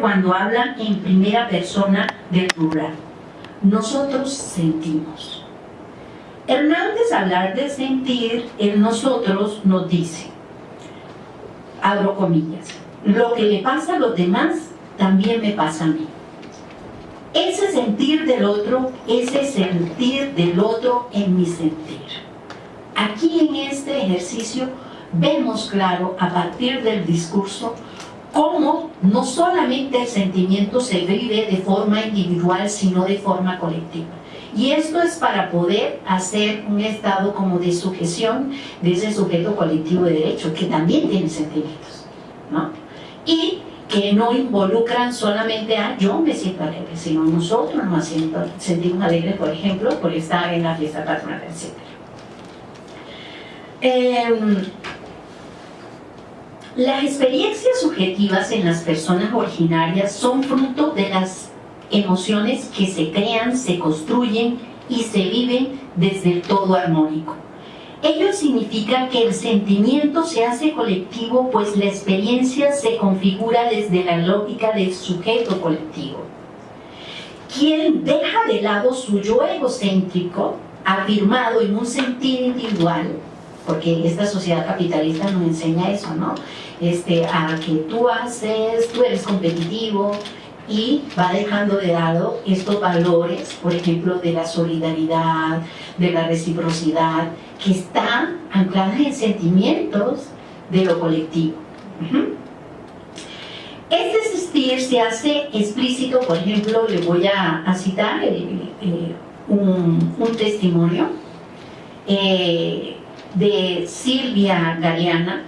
cuando hablan en primera persona del plural. Nosotros sentimos. Hernández, hablar de sentir, el nosotros nos dice, abro comillas, lo que le pasa a los demás también me pasa a mí. Ese sentir del otro, ese sentir del otro en mi sentir. Aquí en este ejercicio vemos claro a partir del discurso cómo no solamente el sentimiento se vive de forma individual, sino de forma colectiva. Y esto es para poder hacer un estado como de sujeción de ese sujeto colectivo de derecho, que también tiene sentimientos, ¿no? Y que no involucran solamente a yo me siento alegre, sino nosotros nos sentimos alegres, por ejemplo, por estar en la fiesta patronal, etc. Las experiencias subjetivas en las personas originarias son fruto de las emociones que se crean, se construyen y se viven desde el todo armónico. Ello significa que el sentimiento se hace colectivo pues la experiencia se configura desde la lógica del sujeto colectivo. Quien deja de lado su yo egocéntrico, afirmado en un sentido individual, porque esta sociedad capitalista nos enseña eso, ¿no? Este, a que tú haces, tú eres competitivo y va dejando de lado estos valores, por ejemplo, de la solidaridad, de la reciprocidad, que están ancladas en sentimientos de lo colectivo. Este existir se hace explícito, por ejemplo, le voy a, citar un, testimonio eh, de Silvia Galeana,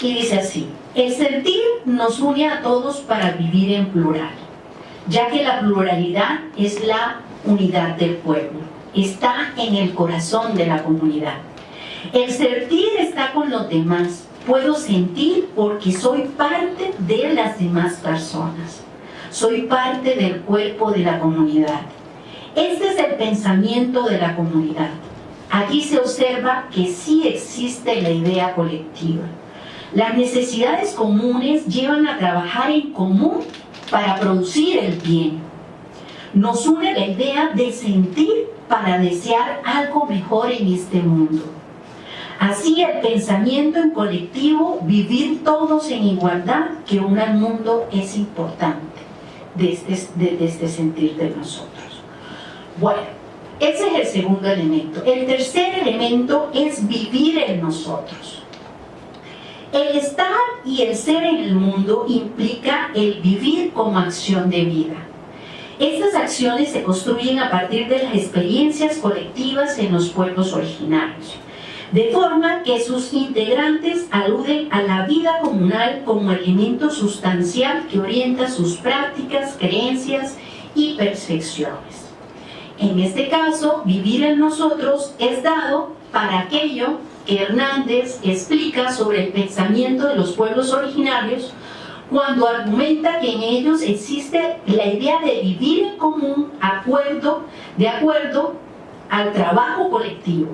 y dice así, el sentir nos une a todos para vivir en plural, ya que la pluralidad es la unidad del pueblo, está en el corazón de la comunidad. El sentir está con los demás, puedo sentir porque soy parte de las demás personas, soy parte del cuerpo de la comunidad. Este es el pensamiento de la comunidad. Aquí se observa que sí existe la idea colectiva. Las necesidades comunes llevan a trabajar en común para producir el bien. Nos une la idea de sentir para desear algo mejor en este mundo. Así el pensamiento en colectivo, vivir todos en igualdad, que une al mundo es importante desde, este sentir de nosotros. Bueno, ese es el segundo elemento. El tercer elemento es vivir en nosotros. El estar y el ser en el mundo implica el vivir como acción de vida. Estas acciones se construyen a partir de las experiencias colectivas en los pueblos originarios, de forma que sus integrantes aluden a la vida comunal como elemento sustancial que orienta sus prácticas, creencias y percepciones. En este caso, vivir en nosotros es dado para aquello que Hernández explica sobre el pensamiento de los pueblos originarios cuando argumenta que en ellos existe la idea de vivir en común acuerdo, de acuerdo al trabajo colectivo.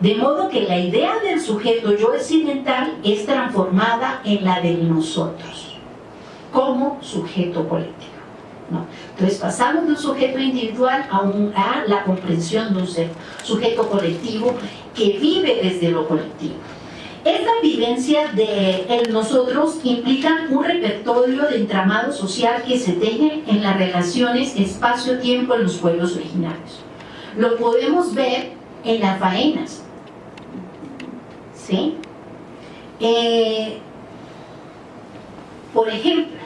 De modo que la idea del sujeto yo occidental es transformada en la de nosotros, como sujeto colectivo. Entonces pasamos de un sujeto individual a, la comprensión de un sujeto colectivo que vive desde lo colectivo. Esta vivencia de nosotros implica un repertorio de entramado social que se teje en las relaciones espacio-tiempo en los pueblos originarios. Lo podemos ver en las faenas. ¿Sí? Eh, por ejemplo,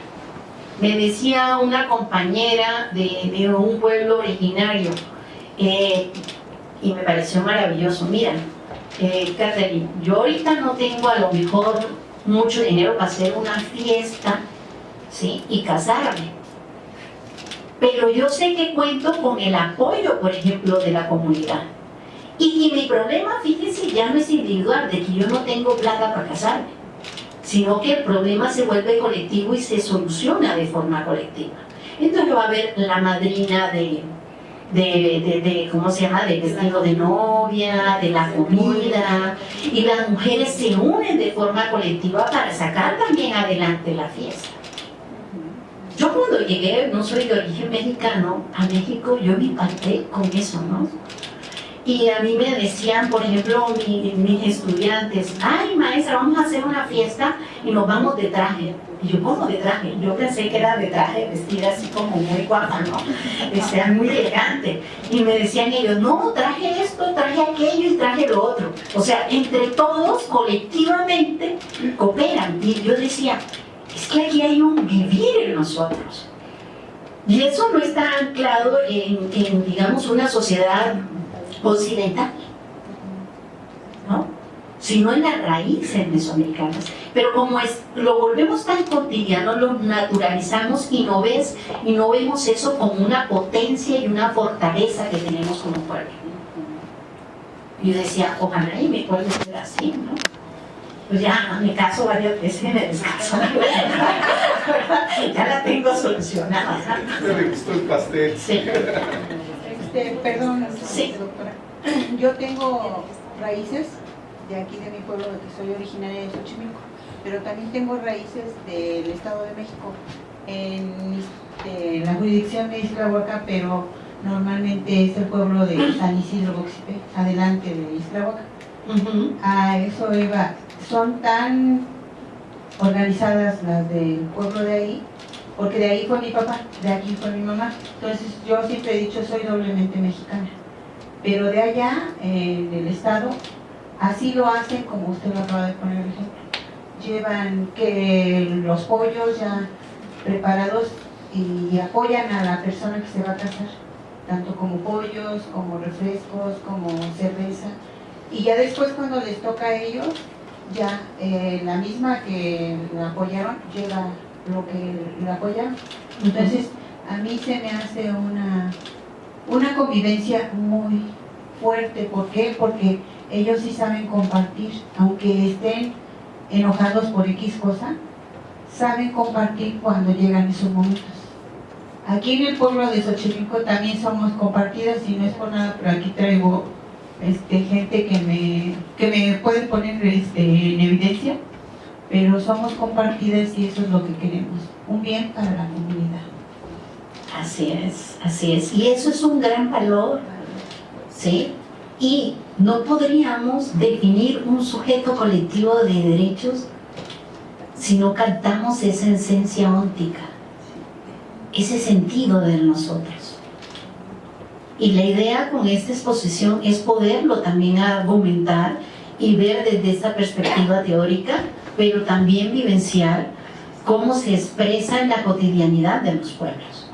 me decía una compañera de, un pueblo originario, eh, y me pareció maravilloso, mira, eh, Catherine, yo ahorita no tengo a lo mejor mucho dinero para hacer una fiesta ¿sí? y casarme, pero yo sé que cuento con el apoyo, por ejemplo, de la comunidad. Y, y mi problema, fíjense, ya no es individual, de que yo no tengo plata para casarme sino que el problema se vuelve colectivo y se soluciona de forma colectiva. Entonces va a haber la madrina de, de, ¿cómo se llama?, del vestido de novia, de la comida, y las mujeres se unen de forma colectiva para sacar también adelante la fiesta. cuando llegué, no soy de origen mexicano, a México yo me impacté con eso, ¿no? Y a mí me decían, por ejemplo, mis estudiantes, ay maestra, vamos a hacer una fiesta y nos vamos de traje. Y yo, ¿cómo de traje? Yo pensé que era de traje, vestida así como muy guapa, ¿no? Este, muy elegante. Y me decían ellos, no, traje esto, traje aquello y traje lo otro. O sea, entre todos, colectivamente, cooperan. Y yo decía, es que aquí hay un vivir en nosotros. Y eso no está anclado en digamos, una sociedad occidental, ¿no? sino en las raíces mesoamericanas. Pero como es, lo volvemos tan cotidiano, lo naturalizamos y no, ves, y no vemos eso como una potencia y una fortaleza que tenemos como pueblo. Yo decía, ojalá y mi pueblo ser así, ¿no? Pues ya me caso varias veces y me descaso. ya la tengo solucionada. gustó el pastel. Sí. Este, perdón, sí. doctora. Yo tengo raíces de aquí de mi pueblo, que soy originaria de Xochimilco, pero también tengo raíces del Estado de México, en, este, la jurisdicción de Isla pero normalmente es el pueblo de San Isidro Boxipe, adelante de Isla A eso iba, son tan organizadas las del pueblo de ahí, porque de ahí fue mi papá, de aquí fue mi mamá, entonces yo siempre he dicho soy doblemente mexicana, pero de allá, en el estado, Así lo hacen como usted lo acaba de poner el ejemplo. Llevan que los pollos ya preparados y apoyan a la persona que se va a casar, tanto como pollos, como refrescos, como cerveza. Y ya después cuando les toca a ellos, ya eh, la misma que la apoyaron lleva lo que la apoyaron. Entonces, a mí se me hace una, una convivencia muy fuerte. ¿Por qué? Porque ellos sí saben compartir, aunque estén enojados por X cosa, saben compartir cuando llegan esos momentos. Aquí en el pueblo de Xochimilco también somos compartidas y no es por nada, pero aquí traigo este, gente que me, que me puede poner este, en evidencia, pero somos compartidas y eso es lo que queremos, un bien para la comunidad. Así es, así es, y eso es un gran valor, ¿sí? Y no podríamos definir un sujeto colectivo de derechos si no captamos esa esencia óntica, ese sentido de nosotros. Y la idea con esta exposición es poderlo también argumentar y ver desde esta perspectiva teórica, pero también vivenciar cómo se expresa en la cotidianidad de los pueblos.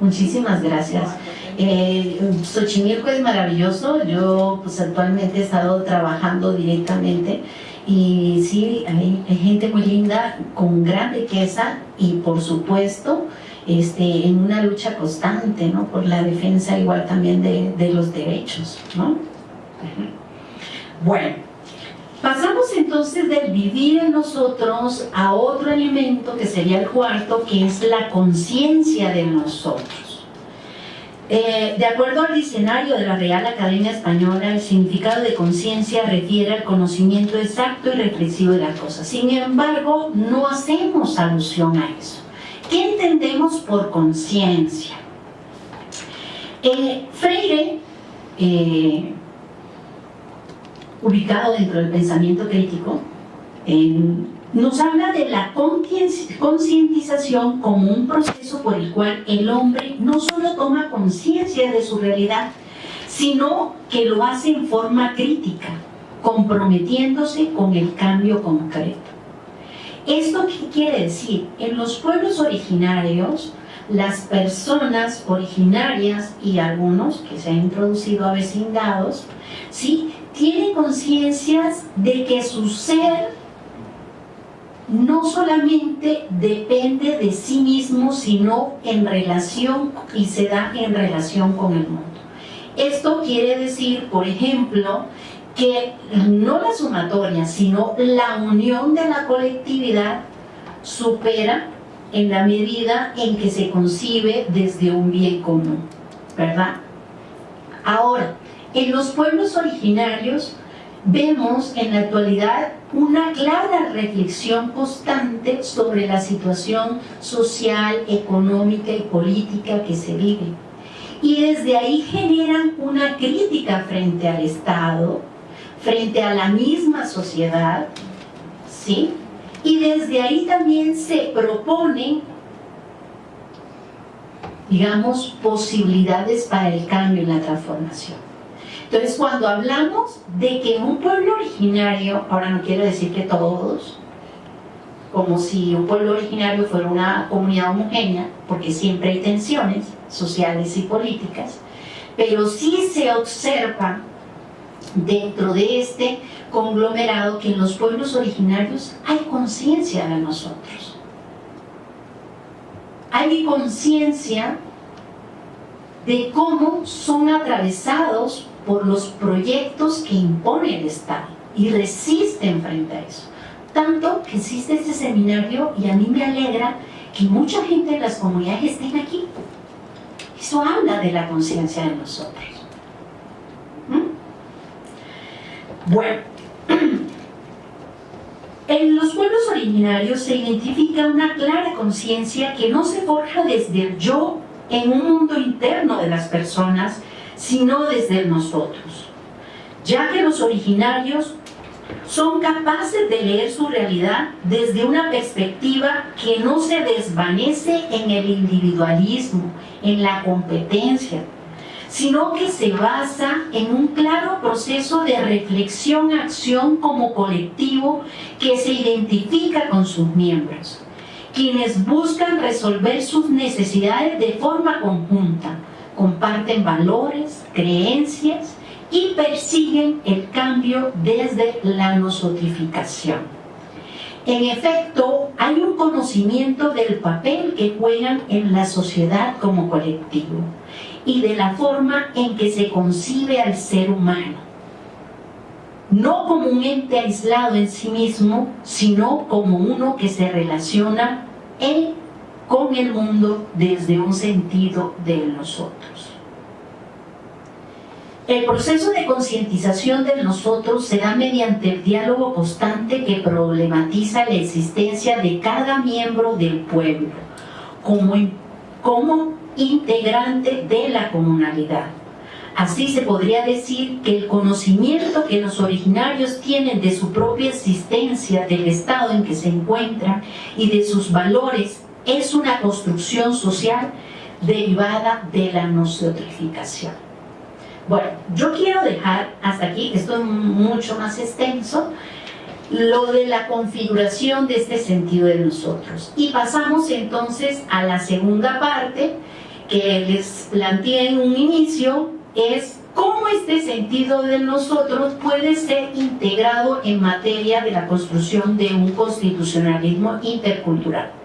Muchísimas gracias. Eh, Xochimilco es maravilloso, yo pues actualmente he estado trabajando directamente y sí, hay, gente muy linda, con gran riqueza y por supuesto este, en una lucha constante ¿no? por la defensa igual también de, de los derechos. ¿no? Bueno, pasamos entonces del vivir en nosotros a otro elemento que sería el cuarto, que es la conciencia de nosotros. Eh, de acuerdo al diccionario de la Real Academia Española, el significado de conciencia refiere al conocimiento exacto y reflexivo de la cosa. Sin embargo, no hacemos alusión a eso. ¿Qué entendemos por conciencia? Eh, Freire, eh, ubicado dentro del pensamiento crítico, nos habla de la concientización como un proceso por el cual el hombre no solo toma conciencia de su realidad, sino que lo hace en forma crítica, comprometiéndose con el cambio concreto. ¿Esto qué quiere decir? En los pueblos originarios, las personas originarias y algunos que se han introducido a vecindados, ¿sí? Tienen conciencias de que su ser no solamente depende de sí mismo, sino en relación y se da en relación con el mundo. Esto quiere decir, por ejemplo, que no la sumatoria, sino la unión de la colectividad supera en la medida en que se concibe desde un bien común, ¿verdad? Ahora, en los pueblos originarios vemos en la actualidad una clara reflexión constante sobre la situación social, económica y política que se vive. Y desde ahí generan una crítica frente al Estado, frente a la misma sociedad, ¿sí? Y desde ahí también se proponen, digamos, posibilidades para el cambio y la transformación. Entonces, cuando hablamos de que un pueblo originario, ahora no quiero decir que todos, como si un pueblo originario fuera una comunidad homogénea, porque siempre hay tensiones sociales y políticas, pero sí se observa dentro de este conglomerado que en los pueblos originarios hay conciencia de nosotros. Hay conciencia de cómo son atravesados por los proyectos que impone el Estado y resisten frente a eso. Tanto que existe este seminario y a mí me alegra que mucha gente de las comunidades estén aquí. Eso habla de la conciencia de nosotros. ¿Mm? Bueno, en los pueblos originarios se identifica una clara conciencia que no se forja desde el yo en un mundo interno de las personas, sino desde nosotros, ya que los originarios son capaces de leer su realidad desde una perspectiva que no se desvanece en el individualismo, en la competencia, sino que se basa en un claro proceso de reflexión-acción como colectivo que se identifica con sus miembros, quienes buscan resolver sus necesidades de forma conjunta, comparten valores, creencias y persiguen el cambio desde la nosotrificación. En efecto, hay un conocimiento del papel que juegan en la sociedad como colectivo y de la forma en que se concibe al ser humano. No como un ente aislado en sí mismo, sino como uno que se relaciona en con el mundo desde un sentido de nosotros. El proceso de concientización de nosotros se da mediante el diálogo constante que problematiza la existencia de cada miembro del pueblo como, como integrante de la comunalidad. Así se podría decir que el conocimiento que los originarios tienen de su propia existencia, del estado en que se encuentran y de sus valores es una construcción social derivada de la nosotrificación. Bueno, yo quiero dejar hasta aquí, esto es mucho más extenso, lo de la configuración de este sentido de nosotros. Y pasamos entonces a la segunda parte que les planteé en un inicio, es cómo este sentido de nosotros puede ser integrado en materia de la construcción de un constitucionalismo intercultural.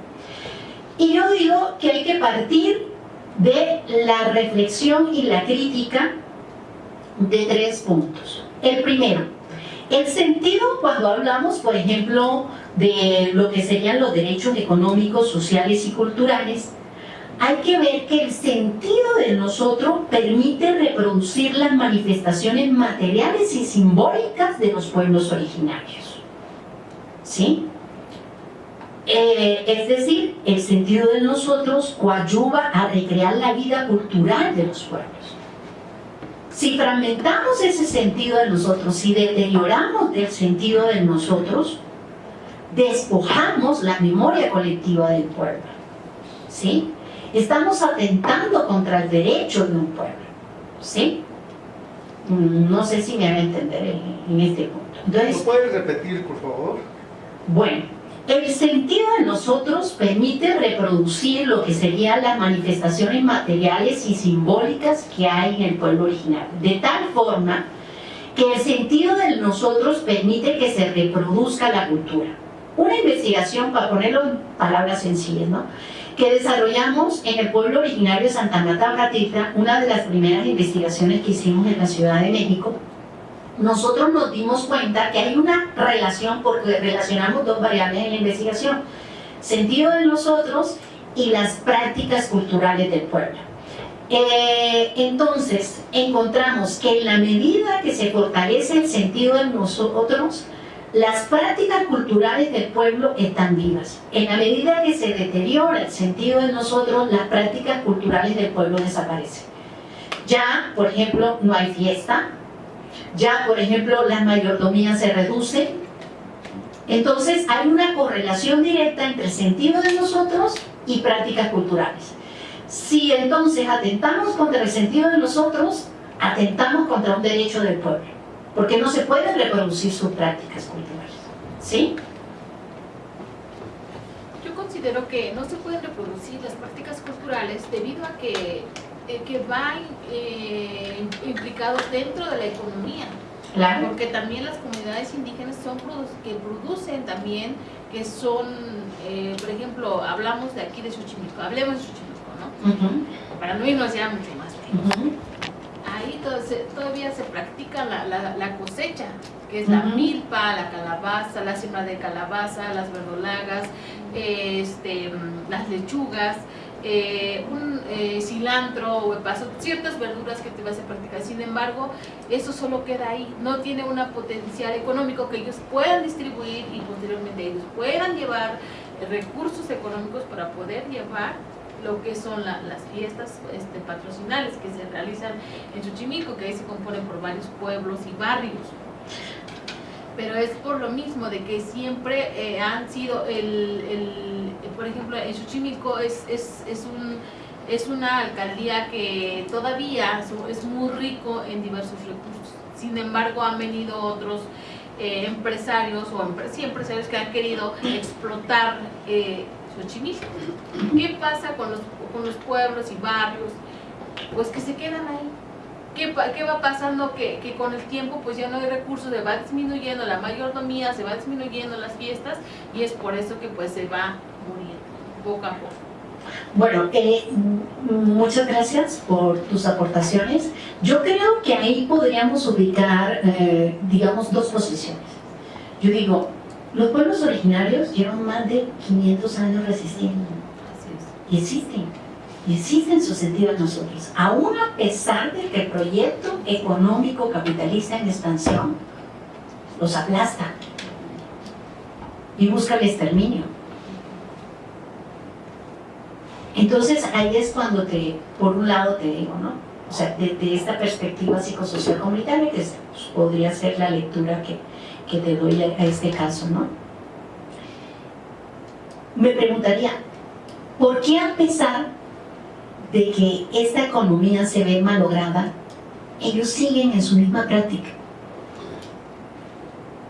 Y yo digo que hay que partir de la reflexión y la crítica de tres puntos. El primero, el sentido cuando hablamos, por ejemplo, de lo que serían los derechos económicos, sociales y culturales, hay que ver que el sentido de nosotros permite reproducir las manifestaciones materiales y simbólicas de los pueblos originarios. ¿Sí? Eh, es decir, el sentido de nosotros coadyuva a recrear la vida cultural de los pueblos. Si fragmentamos ese sentido de nosotros, si deterioramos del sentido de nosotros, despojamos la memoria colectiva del pueblo. ¿Sí? Estamos atentando contra el derecho de un pueblo. ¿Sí? No sé si me van a entender en, este punto. Entonces, ¿Lo puedes repetir, por favor? Bueno, el sentido de nosotros permite reproducir lo que serían las manifestaciones materiales y simbólicas que hay en el pueblo original, de tal forma que el sentido de nosotros permite que se reproduzca la cultura. Una investigación, para ponerlo en palabras sencillas, que desarrollamos en el pueblo originario de Santa Marta Bratita, una de las primeras investigaciones que hicimos en la Ciudad de México, nosotros nos dimos cuenta que hay una relación, porque relacionamos dos variables en la investigación, sentido de nosotros y las prácticas culturales del pueblo. Eh, entonces, encontramos que en la medida que se fortalece el sentido de nosotros, las prácticas culturales del pueblo están vivas. En la medida que se deteriora el sentido de nosotros, las prácticas culturales del pueblo desaparecen. Ya, por ejemplo, no hay fiesta, ya, por ejemplo, las mayordomías se reducen. Entonces, hay una correlación directa entre el sentido de nosotros y prácticas culturales. Si entonces atentamos contra el sentido de nosotros, atentamos contra un derecho del pueblo porque no se pueden reproducir sus prácticas culturales. ¿Sí? Yo considero que no se pueden reproducir las prácticas culturales debido a que, eh, que van eh, implicados dentro de la economía. Claro. Porque también las comunidades indígenas son que producen también, que son, eh, por ejemplo, hablamos de aquí de Xochimilco, hablemos de Xochimilco, ¿no? Para no irnos ya mucho más ahí todavía se practica la, cosecha, que es la milpa, la calabaza, la siembra de calabaza, las verdolagas, este, las lechugas, eh, un eh, cilantro o paso, ciertas verduras que te vas a practicar. Sin embargo, eso solo queda ahí, no tiene un potencial económico que ellos puedan distribuir y posteriormente ellos puedan llevar recursos económicos para poder llevar lo que son las fiestas este, patrocinales que se realizan en Xochimilco, que ahí se componen por varios pueblos y barrios. Pero es por lo mismo de que siempre eh, han sido, el, por ejemplo, en Xochimilco es, es, es, un, es una alcaldía que todavía es muy rico en diversos recursos. Sin embargo, han venido otros eh, empresarios o empresarios que han querido explotar eh, Xochimilco. ¿Qué pasa con los, con los pueblos y barrios? Pues que se quedan ahí. ¿Qué, qué va pasando? Que, que, con el tiempo pues ya no hay recursos, se va disminuyendo la mayordomía, se va disminuyendo las fiestas y es por eso que pues se va muriendo poco a poco. Bueno, eh, muchas gracias por tus aportaciones. Yo creo que ahí podríamos ubicar, eh, digamos, dos posiciones. Yo digo, los pueblos originarios llevan más de 500 años resistiendo. Y existen. Y existen su sentido en nosotros. Aún a pesar de que el proyecto económico capitalista en expansión los aplasta y busca el exterminio. Entonces ahí es cuando te, por un lado te digo, ¿no? O sea, de, esta perspectiva psicosocial comunitaria, que podría ser la lectura que, que te doy a, este caso, ¿no? Me preguntaría, ¿por qué a pesar de que esta economía se ve malograda, ellos siguen en su misma práctica?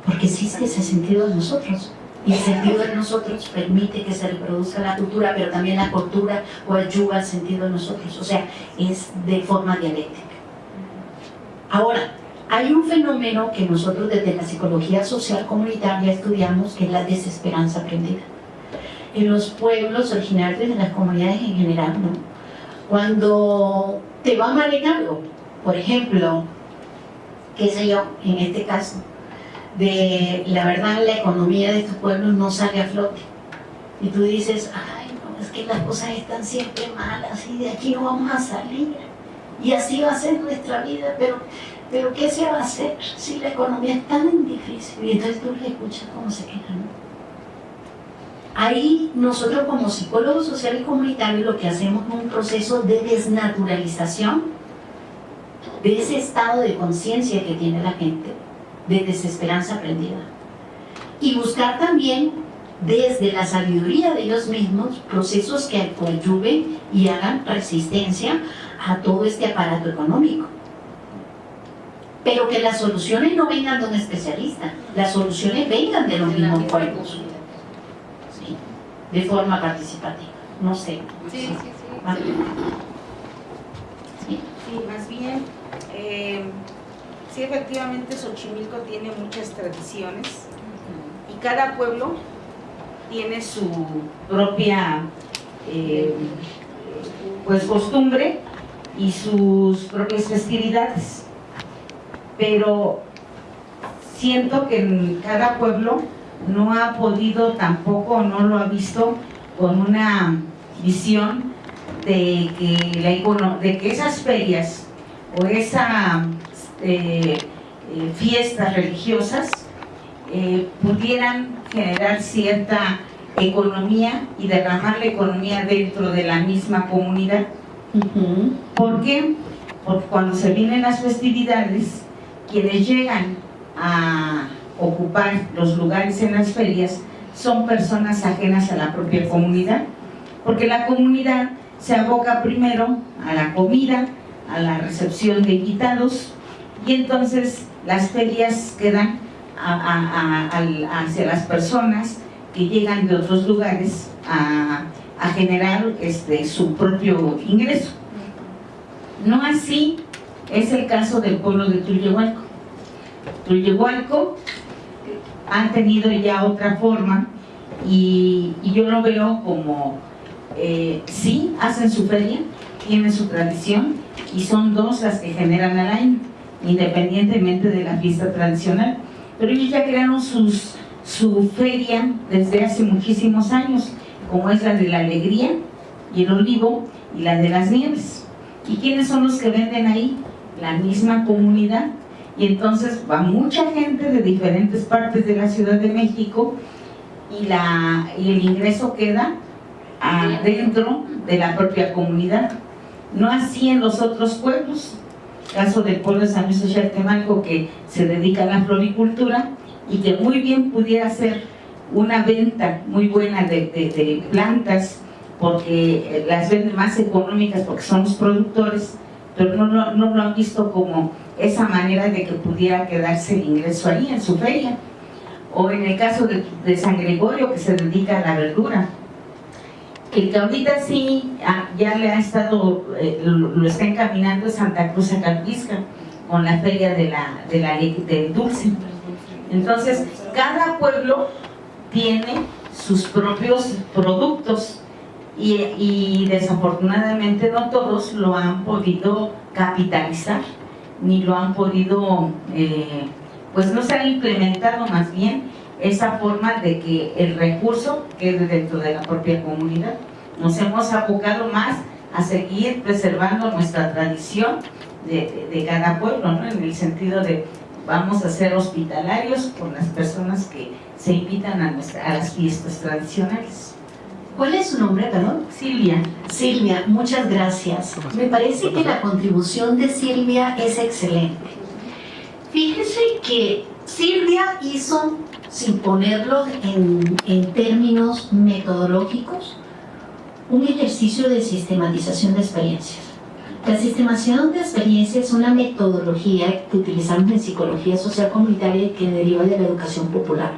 Porque existe ese sentido de nosotros. Y el sentido de nosotros permite que se reproduzca la cultura, pero también la cultura ayuda al sentido de nosotros. O sea, es de forma dialéctica. Ahora, hay un fenómeno que nosotros desde la psicología social comunitaria estudiamos, que es la desesperanza aprendida. En los pueblos originarios de las comunidades en general, ¿no? Cuando te va mal en algo, por ejemplo, qué sé yo, en este caso, de la verdad la economía de estos pueblos no sale a flote. Y tú dices, ay, no, es que las cosas están siempre malas y de aquí no vamos a salir. Y así va a ser nuestra vida, pero pero ¿qué se va a hacer si la economía es tan difícil? Y entonces tú le escuchas cómo se quejan. Ahí nosotros como psicólogos sociales y comunitarios lo que hacemos es un proceso de desnaturalización de ese estado de conciencia que tiene la gente, de desesperanza aprendida. Y buscar también desde la sabiduría de ellos mismos procesos que coadyuven y hagan resistencia a todo este aparato económico pero que las soluciones no vengan de un especialista, las soluciones vengan de los mismos pueblos, de forma participativa, no sé. Sí, sí, sí. Sí, más bien, eh, sí, efectivamente Xochimilco tiene muchas tradiciones y cada pueblo tiene su propia eh, pues costumbre y sus propias festividades. Pero siento que en cada pueblo no ha podido tampoco, no lo ha visto con una visión de que, la, de que esas ferias o esas eh, eh, fiestas religiosas eh, pudieran generar cierta economía y derramar la economía dentro de la misma comunidad. ¿Por qué? Porque cuando se vienen las festividades, quienes llegan a ocupar los lugares en las ferias son personas ajenas a la propia comunidad, porque la comunidad se aboca primero a la comida, a la recepción de invitados, y entonces las ferias quedan hacia las personas que llegan de otros lugares a, a generar este, su propio ingreso. No así es el caso del pueblo de Tullehualco. Tullehualco han tenido ya otra forma y, y yo lo veo como, eh, sí, hacen su feria, tienen su tradición y son dos las que generan al año, independientemente de la fiesta tradicional. Pero ellos ya crearon sus, su feria desde hace muchísimos años, como es la de la alegría y el olivo y la de las nieves. ¿Y quiénes son los que venden ahí? La misma comunidad. Y entonces va mucha gente de diferentes partes de la Ciudad de México y, la, y el ingreso queda adentro de la propia comunidad. No así en los otros pueblos. Caso del pueblo de San Luis Xochitl que se dedica a la floricultura y que muy bien pudiera ser una venta muy buena de, de- de plantas porque las venden más económicas porque son los productores, pero no, lo- no lo han visto como esa manera de que pudiera quedarse el ingreso ahí en su feria. O en el caso de, San Gregorio que se dedica a la verdura. El que ahorita sí ah, ya le ha estado, eh, lo, está encaminando Santa Cruz Acalpisca con la feria de la, de del dulce. Entonces, cada pueblo tiene sus propios productos y, y desafortunadamente no todos lo han podido capitalizar ni lo han podido, eh, pues no se ha implementado más bien esa forma de que el recurso quede dentro de la propia comunidad. Nos hemos abocado más a seguir preservando nuestra tradición de, de- cada pueblo, ¿no? en el sentido de vamos a ser hospitalarios con las personas que se invitan a, nuestra- a las fiestas tradicionales. ¿Cuál es su nombre, perdón? Silvia, Silvia, muchas gracias. Me parece que la contribución de Silvia es excelente. Fíjese que Silvia hizo, sin ponerlo en, en términos metodológicos, un ejercicio de sistematización de experiencias. La sistematización de experiencias es una metodología que utilizamos en psicología social comunitaria y que deriva de la educación popular.